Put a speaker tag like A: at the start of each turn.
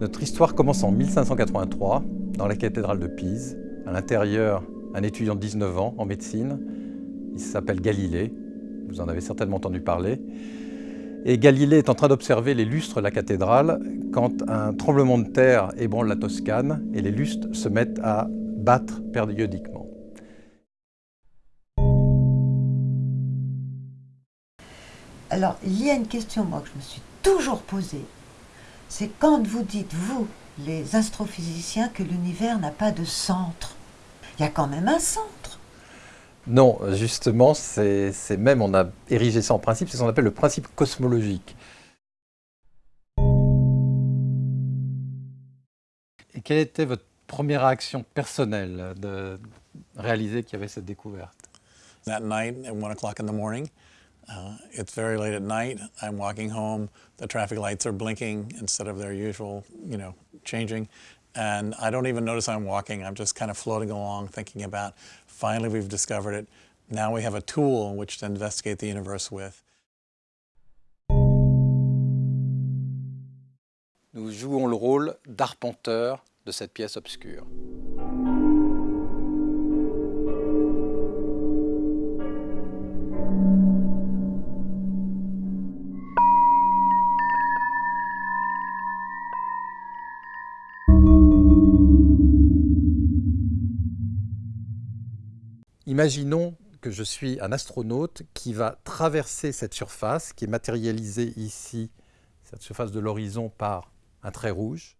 A: Notre histoire commence en 1583, dans la cathédrale de Pise. À l'intérieur, un étudiant de 19 ans en médecine. Il s'appelle Galilée. Vous en avez certainement entendu parler. Et Galilée est en train d'observer les lustres de la cathédrale quand un tremblement de terre ébranle la Toscane et les lustres se mettent à battre périodiquement.
B: Alors, il y a une question moi, que je me suis toujours posée. C'est quand vous dites, vous, les astrophysiciens, que l'univers n'a pas de centre. Il y a quand même un centre.
A: Non, justement, c'est même, on a érigé ça en principe, c'est ce qu'on appelle le principe cosmologique. Et quelle était votre première réaction personnelle de réaliser qu'il y avait cette découverte?
C: That night at 1 o'clock in the morning, uh, it's very late at night, I'm walking home, the traffic lights are blinking instead of their usual, you know, changing. And I don't even notice I'm walking, I'm just kind of floating along thinking about, finally we've discovered it, now we have a tool in which to investigate the universe with.
A: Nous jouons le rôle d'arpenteur de cette pièce obscure. Imaginons que je suis un astronaute qui va traverser cette surface, qui est matérialisée ici, cette surface de l'horizon, par un trait rouge.